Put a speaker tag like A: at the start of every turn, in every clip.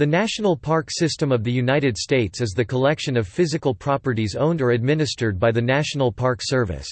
A: The National Park System of the United States is the collection of physical properties owned or administered by the National Park Service.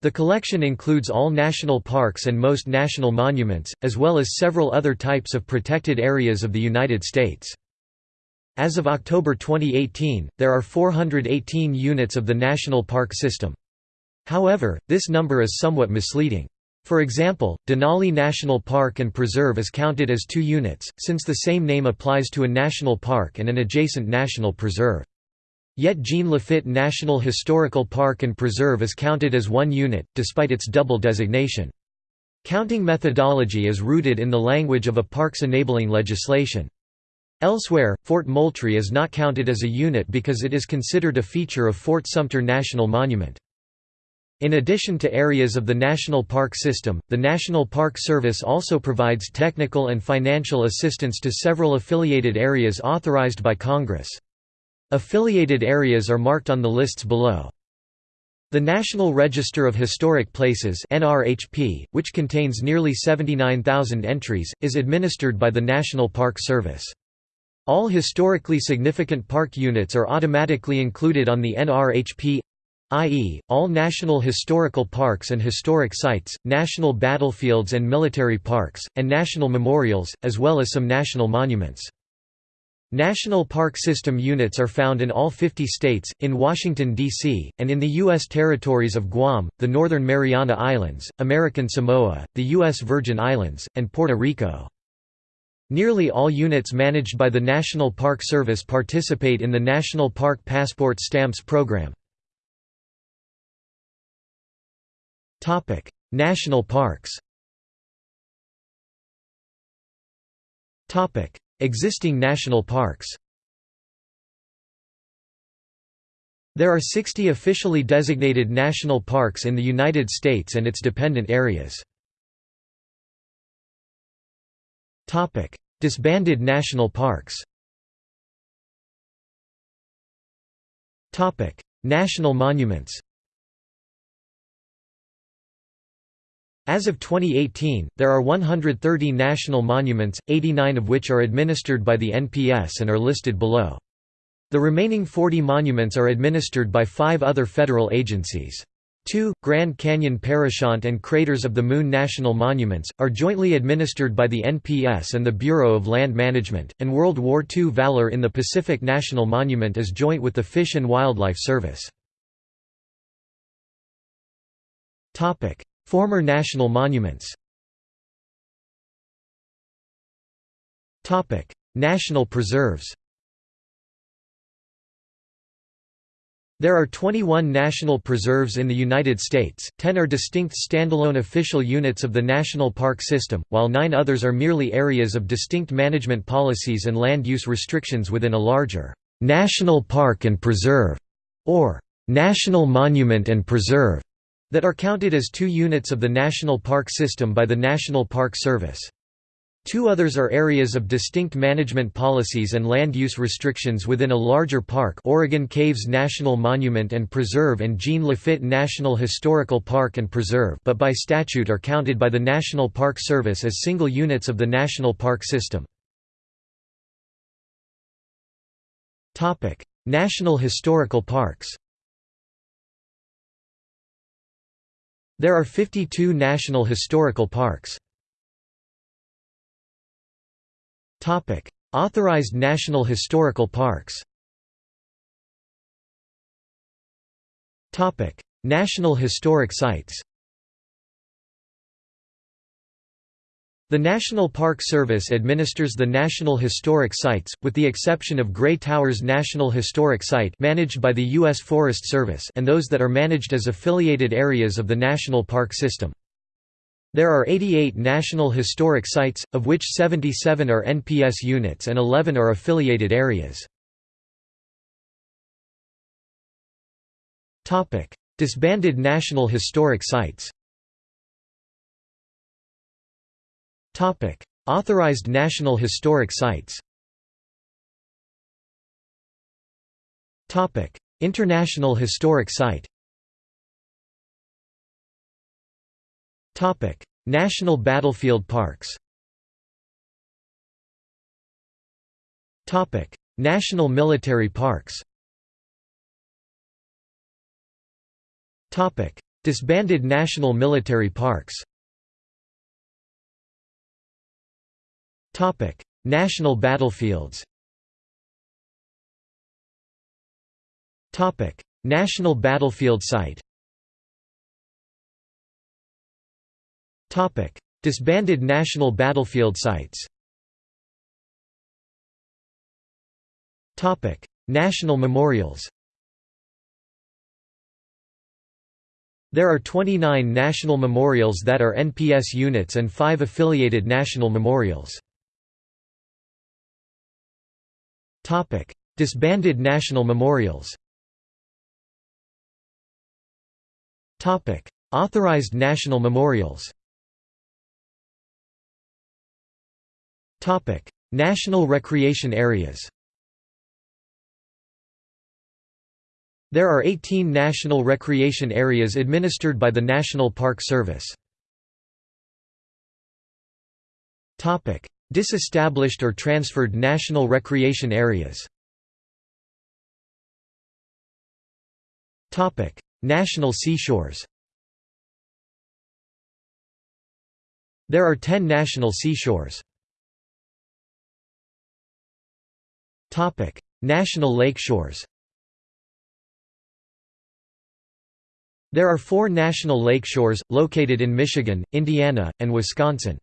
A: The collection includes all national parks and most national monuments, as well as several other types of protected areas of the United States. As of October 2018, there are 418 units of the National Park System. However, this number is somewhat misleading. For example, Denali National Park and Preserve is counted as two units, since the same name applies to a national park and an adjacent national preserve. Yet Jean Lafitte National Historical Park and Preserve is counted as one unit, despite its double designation. Counting methodology is rooted in the language of a parks enabling legislation. Elsewhere, Fort Moultrie is not counted as a unit because it is considered a feature of Fort Sumter National Monument. In addition to areas of the National Park System, the National Park Service also provides technical and financial assistance to several affiliated areas authorized by Congress. Affiliated areas are marked on the lists below. The National Register of Historic Places NRHP, which contains nearly 79,000 entries, is administered by the National Park Service. All historically significant park units are automatically included on the NRHP i.e., all national historical parks and historic sites, national battlefields and military parks, and national memorials, as well as some national monuments. National Park System units are found in all 50 states, in Washington, D.C., and in the U.S. territories of Guam, the Northern Mariana Islands, American Samoa, the U.S. Virgin Islands, and Puerto Rico. Nearly all units managed by the National Park Service participate in the National Park Passport Stamps program. Topic: National parks. Topic: Existing national parks. There are 60 officially designated national parks in the United States and its dependent areas. Topic: Disbanded national parks. Topic: National monuments. As of 2018, there are 130 national monuments, 89 of which are administered by the NPS and are listed below. The remaining 40 monuments are administered by five other federal agencies. Two, Grand Canyon Parashant and Craters of the Moon National Monuments, are jointly administered by the NPS and the Bureau of Land Management, and World War II Valor in the Pacific National Monument is joint with the Fish and Wildlife Service. Former national monuments. National preserves. There are 21 national preserves in the United States, 10 are distinct standalone official units of the National Park System, while nine others are merely areas of distinct management policies and land use restrictions within a larger «National Park and Preserve» or «National Monument and Preserve» that are counted as two units of the National Park System by the National Park Service. Two others are areas of distinct management policies and land use restrictions within a larger park Oregon Caves National Monument and Preserve and Jean Lafitte National Historical Park and Preserve but by statute are counted by the National Park Service as single units of the National Park System. National Historical Parks There are 52 national historical parks. Authorized national historical parks National historic sites The National Park Service administers the National Historic Sites, with the exception of Grey Towers National Historic Site managed by the U.S. Forest Service and those that are managed as affiliated areas of the National Park System. There are 88 National Historic Sites, of which 77 are NPS units and 11 are affiliated areas. Disbanded National Historic Sites Topic: Authorized National Historic Sites. Topic: International Historic Site. Topic: National Battlefield Parks. Topic: National military parks Topic: Disbanded national military parks National battlefields National battlefield site Disbanded national battlefield sites National memorials There are 29 national memorials that are NPS units and 5 affiliated national memorials. Disbanded national memorials. Authorized national memorials. National recreation areas. There are 18 national recreation areas administered by the National Park Service. Disestablished or transferred national recreation areas National seashores There are 10 national seashores. Topic: National lakeshores There are four national lakeshores, located in Michigan, Indiana, and Wisconsin.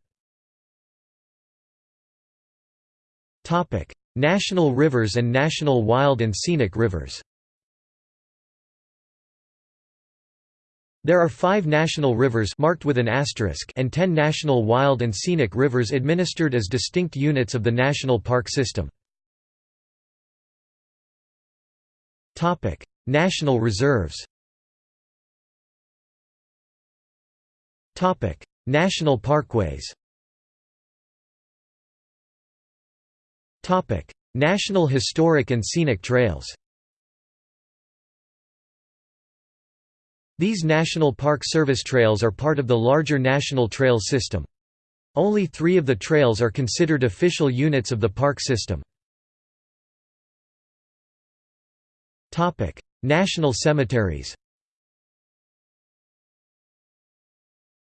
A: National rivers and national wild and scenic rivers. There are five national rivers marked with an asterisk and ten national wild and scenic rivers administered as distinct units of the national park system. National reserves. National parkways National historic and scenic trails These National Park Service trails are part of the larger National Trail System. Only three of the trails are considered official units of the park system. National cemeteries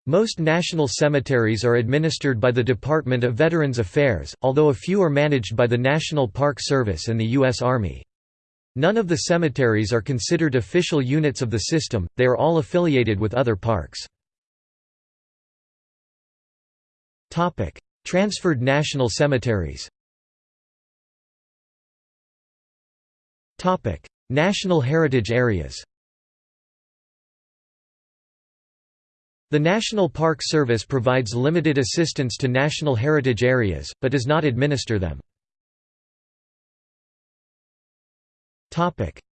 A: Most national cemeteries are administered by the Department of Veterans Affairs, although a few are managed by the National Park Service and the U.S. Army. None of the cemeteries are considered official units of the system, they are all affiliated with other parks. Transferred national cemeteries National heritage areas The National Park Service provides limited assistance to national heritage areas, but does not administer them.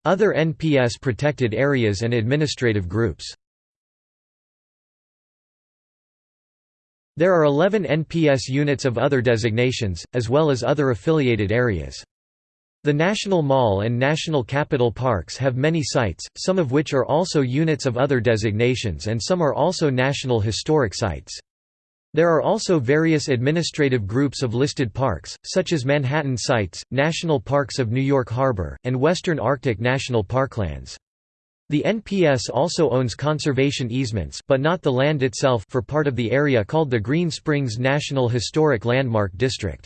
A: Other NPS protected areas and administrative groups There are 11 NPS units of other designations, as well as other affiliated areas. The National Mall and National Capital Parks have many sites, some of which are also units of other designations and some are also National Historic Sites. There are also various administrative groups of listed parks, such as Manhattan Sites, National Parks of New York Harbor, and Western Arctic National Parklands. The NPS also owns conservation easements but not the land itself for part of the area called the Green Springs National Historic Landmark District.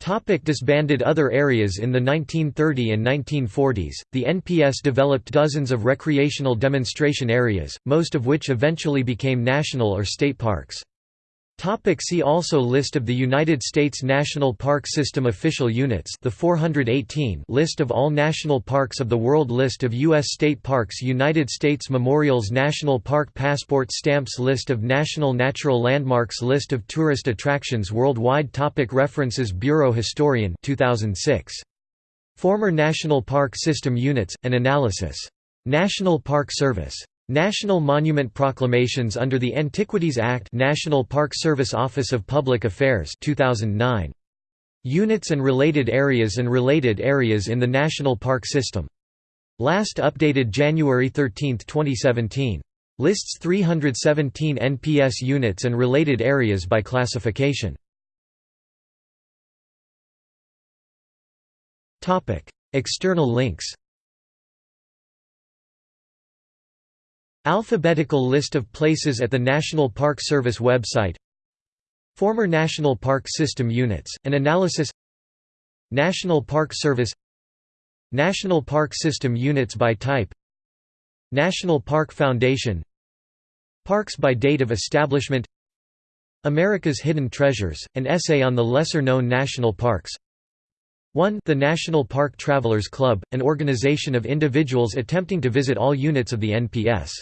A: Topic disbanded Other areas In the 1930 and 1940s, the NPS developed dozens of recreational demonstration areas, most of which eventually became national or state parks. Topic see also List of the United States National Park System official units the 418 List of all national parks of the world List of U.S. state parks United States Memorials National Park Passport Stamps List of National Natural Landmarks List of tourist attractions worldwide topic References Bureau Historian 2006. Former National Park System units, an analysis. National Park Service. National Monument Proclamations under the Antiquities Act National Park Service Office of Public Affairs 2009. Units and related areas and related areas in the National Park System. Last updated January 13, 2017. Lists 317 NPS units and related areas by classification. External links Alphabetical list of places at the National Park Service website Former National Park System units, an analysis National Park Service National Park System units by type National Park Foundation Parks by date of establishment America's Hidden Treasures, an essay on the lesser-known national parks 1 The National Park Travelers Club, an organization of individuals attempting to visit all units of the NPS